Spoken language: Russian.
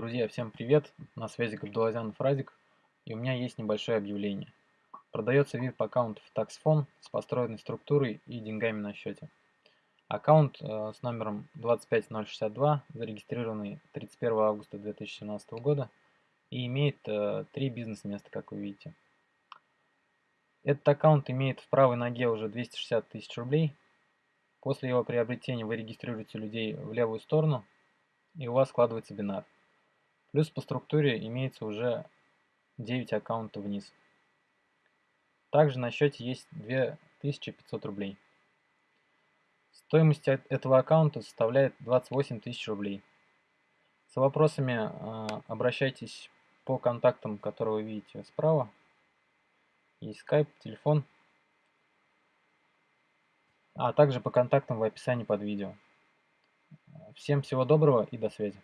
Друзья, всем привет! На связи Габдулазянов Радик, и у меня есть небольшое объявление. Продается VIP аккаунт в TaxFone с построенной структурой и деньгами на счете. Аккаунт э, с номером 25062, зарегистрированный 31 августа 2017 года, и имеет э, три бизнес-места, как вы видите. Этот аккаунт имеет в правой ноге уже 260 тысяч рублей. После его приобретения вы регистрируете людей в левую сторону, и у вас складывается бинар. Плюс по структуре имеется уже 9 аккаунтов вниз. Также на счете есть 2500 рублей. Стоимость этого аккаунта составляет 28 тысяч рублей. С вопросами а, обращайтесь по контактам, которые вы видите справа. Есть скайп, телефон, а также по контактам в описании под видео. Всем всего доброго и до связи.